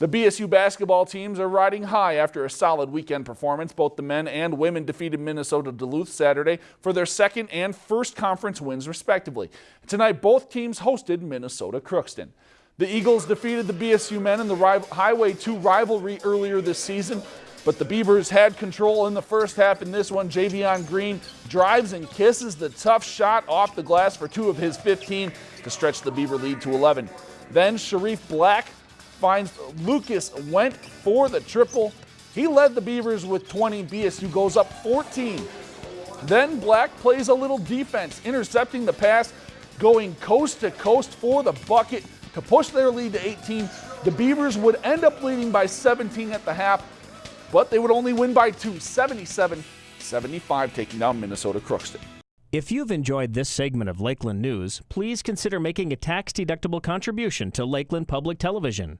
The BSU basketball teams are riding high after a solid weekend performance. Both the men and women defeated Minnesota Duluth Saturday for their second and first conference wins respectively. Tonight both teams hosted Minnesota Crookston. The Eagles defeated the BSU men in the Highway 2 rivalry earlier this season, but the Beavers had control in the first half in this one. Javion Green drives and kisses the tough shot off the glass for two of his 15 to stretch the Beaver lead to 11. Then Sharif Black finds Lucas went for the triple. He led the Beavers with 20. BSU goes up 14. Then Black plays a little defense, intercepting the pass, going coast to coast for the bucket to push their lead to 18. The Beavers would end up leading by 17 at the half, but they would only win by two, 77 75, taking down Minnesota Crookston. If you've enjoyed this segment of Lakeland News, please consider making a tax deductible contribution to Lakeland Public Television.